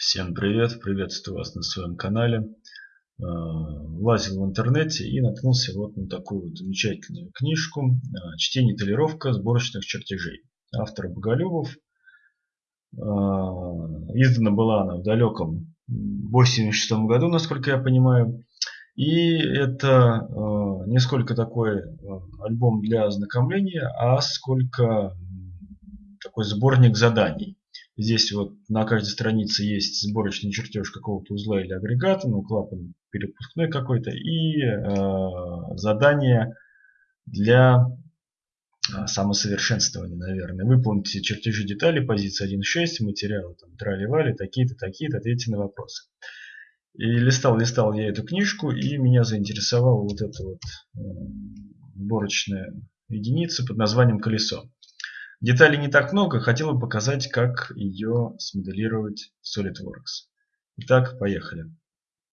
Всем привет, приветствую вас на своем канале. Э, лазил в интернете и наткнулся вот на такую вот замечательную книжку э, «Чтение и толировка сборочных чертежей». Автор Боголюбов. Э, издана была она в далеком 86 году, насколько я понимаю. И это не сколько такой альбом для ознакомления, а сколько такой сборник заданий. Здесь вот на каждой странице есть сборочный чертеж какого-то узла или агрегата, ну клапан перепускной какой-то и э, задание для э, самосовершенствования, наверное. Выполните чертежи деталей, позиции 1.6, материалы там трали-вали, такие-то, такие-то, ответьте на вопросы. И листал, листал я эту книжку, и меня заинтересовала вот эта вот э, сборочная единица под названием колесо. Деталей не так много, хотел бы показать, как ее смоделировать в SolidWorks. Итак, поехали.